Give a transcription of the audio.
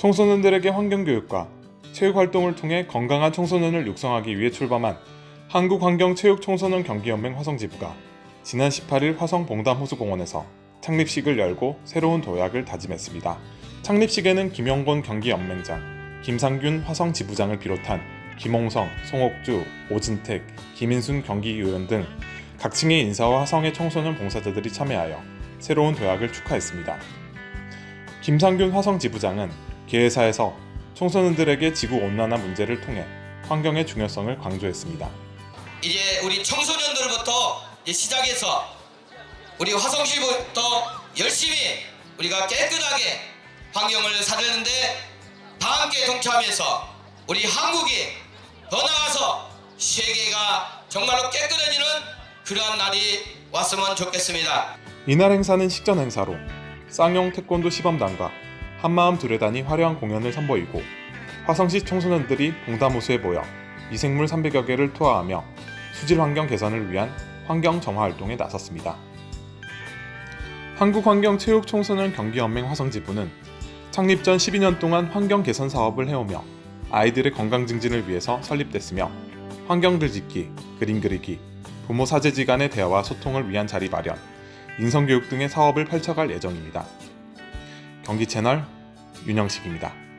청소년들에게 환경교육과 체육활동을 통해 건강한 청소년을 육성하기 위해 출범한 한국환경체육청소년 경기연맹 화성지부가 지난 18일 화성 봉담호수공원에서 창립식을 열고 새로운 도약을 다짐했습니다. 창립식에는 김영곤 경기연맹장, 김상균 화성지부장을 비롯한 김홍성, 송옥주, 오진택, 김인순 경기의원 등 각층의 인사와 화성의 청소년 봉사자들이 참여하여 새로운 도약을 축하했습니다. 김상균 화성지부장은 개회사에서 청소년들에게 지구 온난화 문제를 통해 환경의 중요성을 강조했습니다. 이제 우리 청소년들부터 이제 시작해서 우리 화성시부터 열심히 우리가 깨끗하게 환경을 살리는데 다 함께 동참해서 우리 한국이 더 나아가서 세계가 정말로 깨끗해지는 그러한 날이 왔으면 좋겠습니다. 이날 행사는 식전 행사로 쌍용 태권도 시범단과 한마음 두레단이 화려한 공연을 선보이고 화성시 청소년들이 봉담호수에 모여 미생물 300여 개를 투하하며 수질 환경 개선을 위한 환경 정화 활동에 나섰습니다. 한국환경체육청소년 경기연맹 화성지부는 창립 전 12년 동안 환경 개선 사업을 해오며 아이들의 건강 증진을 위해서 설립됐으며 환경들 짓기, 그림 그리기, 부모 사제지 간의 대화와 소통을 위한 자리 마련, 인성교육 등의 사업을 펼쳐갈 예정입니다. 경기 채널 윤영식입니다.